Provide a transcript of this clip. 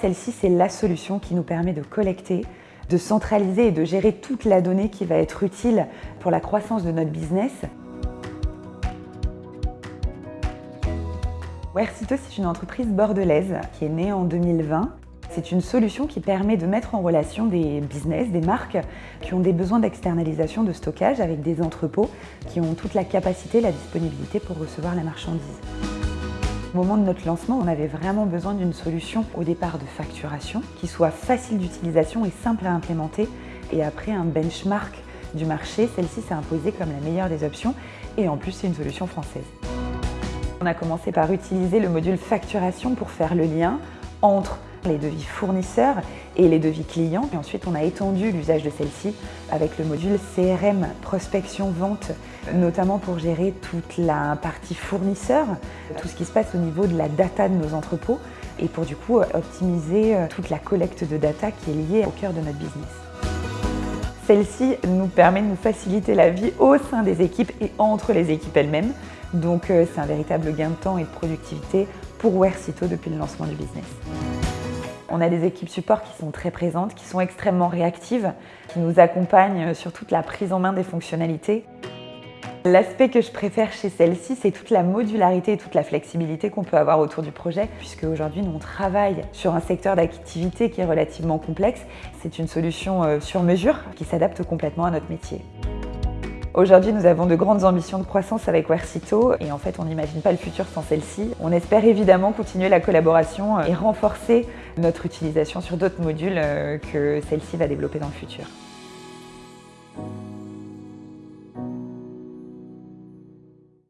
Celle-ci, c'est la solution qui nous permet de collecter, de centraliser et de gérer toute la donnée qui va être utile pour la croissance de notre business. Wersito, c'est une entreprise bordelaise qui est née en 2020. C'est une solution qui permet de mettre en relation des business, des marques qui ont des besoins d'externalisation de stockage avec des entrepôts qui ont toute la capacité, la disponibilité pour recevoir la marchandise. Au moment de notre lancement, on avait vraiment besoin d'une solution au départ de facturation qui soit facile d'utilisation et simple à implémenter. Et après un benchmark du marché, celle-ci s'est imposée comme la meilleure des options et en plus c'est une solution française. On a commencé par utiliser le module facturation pour faire le lien entre les devis fournisseurs et les devis clients. Ensuite, on a étendu l'usage de celle-ci avec le module CRM prospection vente, notamment pour gérer toute la partie fournisseur, tout ce qui se passe au niveau de la data de nos entrepôts et pour du coup optimiser euh, toute la collecte de data qui est liée au cœur de notre business. Celle-ci nous permet de nous faciliter la vie au sein des équipes et entre les équipes elles-mêmes. Donc euh, c'est un véritable gain de temps et de productivité pour Wersito depuis le lancement du business. On a des équipes support qui sont très présentes, qui sont extrêmement réactives, qui nous accompagnent sur toute la prise en main des fonctionnalités. L'aspect que je préfère chez celle-ci, c'est toute la modularité et toute la flexibilité qu'on peut avoir autour du projet, puisque aujourd'hui, nous, on travaille sur un secteur d'activité qui est relativement complexe. C'est une solution euh, sur mesure qui s'adapte complètement à notre métier. Aujourd'hui, nous avons de grandes ambitions de croissance avec Wersito et en fait, on n'imagine pas le futur sans celle-ci. On espère évidemment continuer la collaboration et renforcer notre utilisation sur d'autres modules euh, que celle-ci va développer dans le futur.